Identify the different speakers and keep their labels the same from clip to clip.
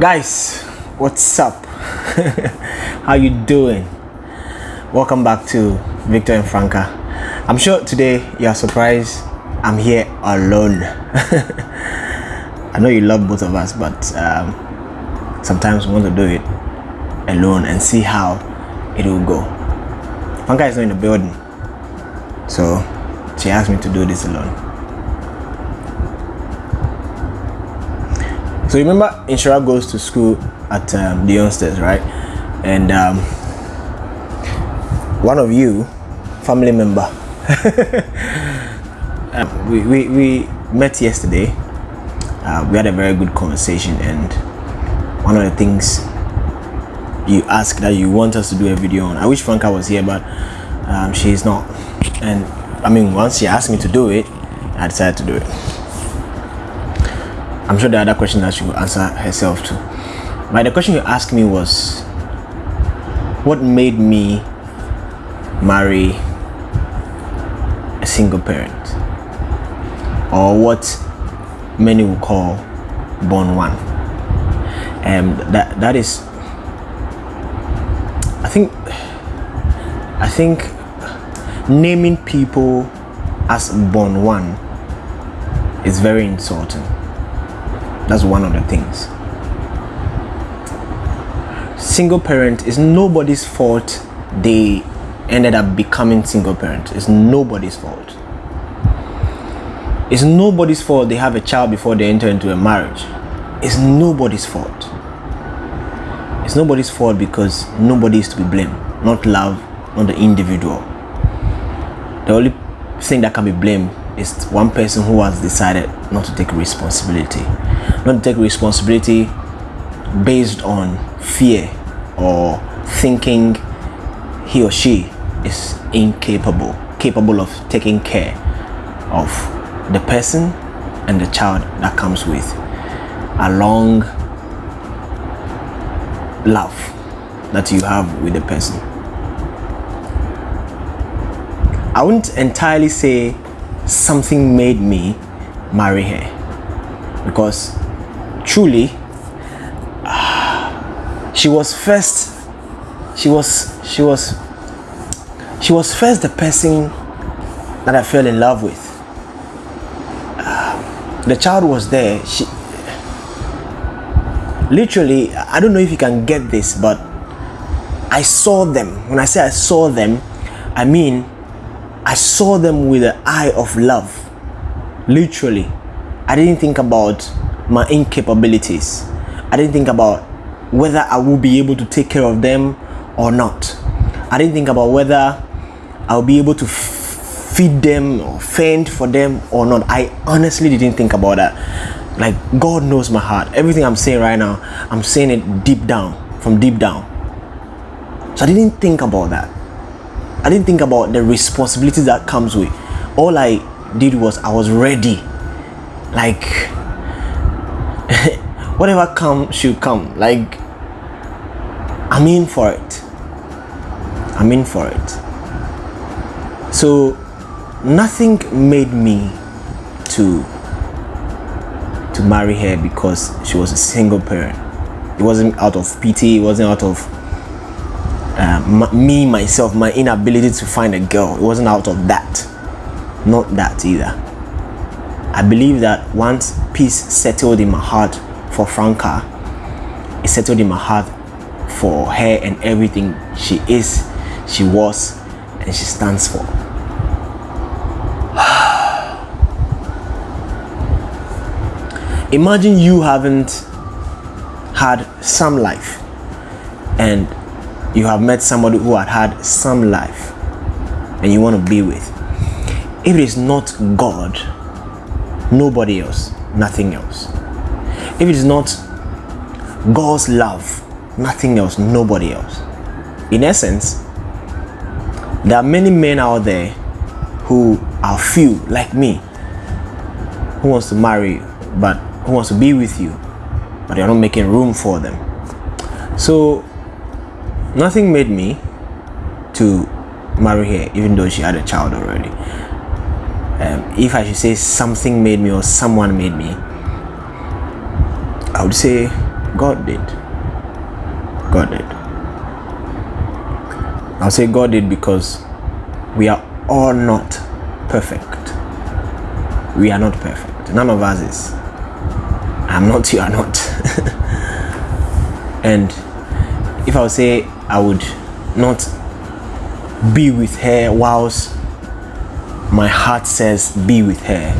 Speaker 1: guys what's up? How you doing? Welcome back to victor and franca. I'm sure today you are surprised i'm here alone. I know you love both of us but um, sometimes we want to do it alone and see how it will go. Franca is not in the building so she asked me to do this alone So remember, Inshira goes to school at um, the Youngsters, right? And um, one of you, family member, uh, we, we, we met yesterday. Uh, we had a very good conversation, and one of the things you asked that you want us to do a video on. I wish Franca was here, but um, she's not. And I mean, once she asked me to do it, I decided to do it. I'm sure the other question that she will answer herself too. But the question you asked me was, what made me marry a single parent, or what many will call born one? And that that is, I think, I think naming people as born one is very insulting that's one of the things. Single parent is nobody's fault they ended up becoming single parent. It's nobody's fault. It's nobody's fault they have a child before they enter into a marriage. It's nobody's fault. It's nobody's fault because nobody is to be blamed. Not love, not the individual. The only thing that can be blamed is one person who has decided not to take responsibility. Not to take responsibility based on fear or thinking he or she is incapable capable of taking care of the person and the child that comes with a long love that you have with the person. I wouldn't entirely say something made me marry her. Because truly she was first she was she was she was first the person that I fell in love with. The child was there. She literally I don't know if you can get this but I saw them. When I say I saw them I mean I saw them with the eye of love literally I didn't think about my incapabilities. I didn't think about whether I will be able to take care of them or not. I didn't think about whether I'll be able to feed them or fend for them or not. I honestly didn't think about that. Like God knows my heart. Everything I'm saying right now, I'm saying it deep down, from deep down. So I didn't think about that. I didn't think about the responsibilities that comes with. All I did was I was ready. Like whatever come should come. Like i'm in for it. I'm in for it. So nothing made me to to marry her because she was a single parent. It wasn't out of pity. It wasn't out of uh, me myself my inability to find a girl. It wasn't out of that. Not that either. I believe that once peace settled in my heart for Franca, it settled in my heart for her and everything she is, she was, and she stands for. Imagine you haven't had some life and you have met somebody who had had some life and you want to be with. If it is not God, nobody else, nothing else. If it is not God's love, nothing else, nobody else. In essence, there are many men out there who are few, like me, who wants to marry you, but who wants to be with you, but you're not making room for them. So, nothing made me to marry her, even though she had a child already um, if I should say something made me or someone made me, I would say God did. God did. I'll say God did because we are all not perfect. We are not perfect. None of us is. I'm not, you are not. and if I would say I would not be with her whilst my heart says be with her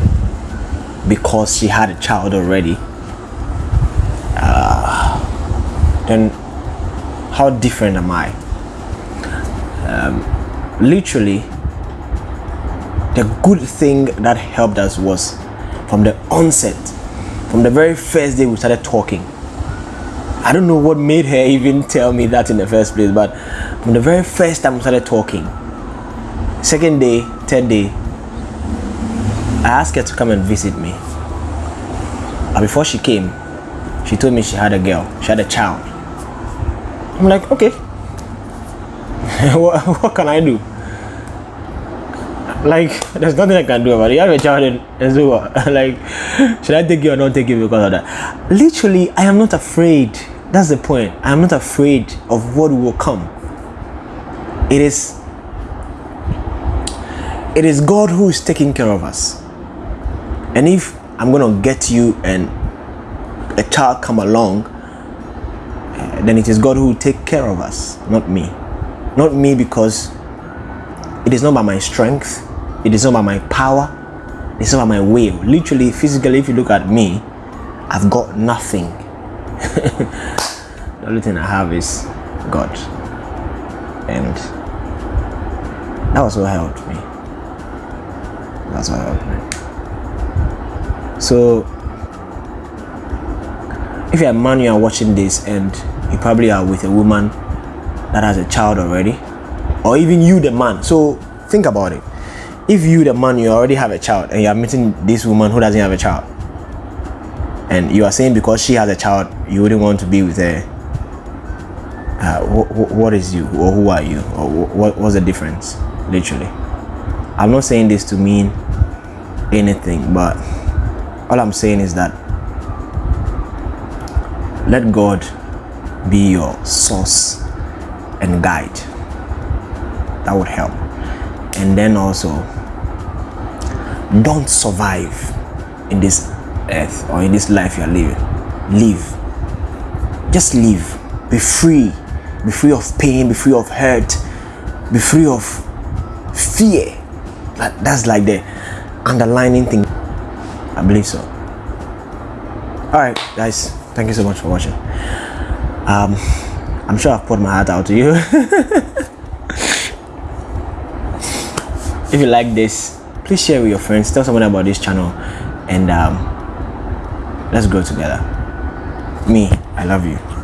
Speaker 1: because she had a child already, uh, then how different am I? Um, literally, the good thing that helped us was from the onset, from the very first day we started talking. I don't know what made her even tell me that in the first place, but from the very first time we started talking, second day, third day, I asked her to come and visit me. But before she came, she told me she had a girl, she had a child. I'm like, okay. what, what can I do? like there's nothing I can do about it. You have a child and, and so what? like should I take you or not take you because of that? Literally, I am not afraid. That's the point. I am not afraid of what will come. It is it is God who is taking care of us. And if I'm gonna get you and a child come along, uh, then it is God who will take care of us, not me. Not me because it is not by my strength, it is not by my power. It's not by my will. Literally, physically, if you look at me, I've got nothing. the only thing I have is God. And that was what helped me. That's what helped me. So, if you're a man, you are watching this and you probably are with a woman that has a child already, or even you, the man. So, think about it if you the man you already have a child and you are meeting this woman who doesn't have a child and you are saying because she has a child you wouldn't want to be with her. Uh, wh- wh- what is you or who are you? Or wh- what, what's the difference literally? I'm not saying this to mean anything but all i'm saying is that let god be your source and guide. That would help. And then also don't survive in this earth or in this life you're living live. Just live. Be free. Be free of pain. Be free of hurt. Be free of fear. That, that's like the underlining thing. I believe so. All right guys. Thank you so much for watching. Um i'm sure i've poured my heart out to you. If you like this please share with your friends. Tell someone about this channel. And um, let's grow together. Me i love you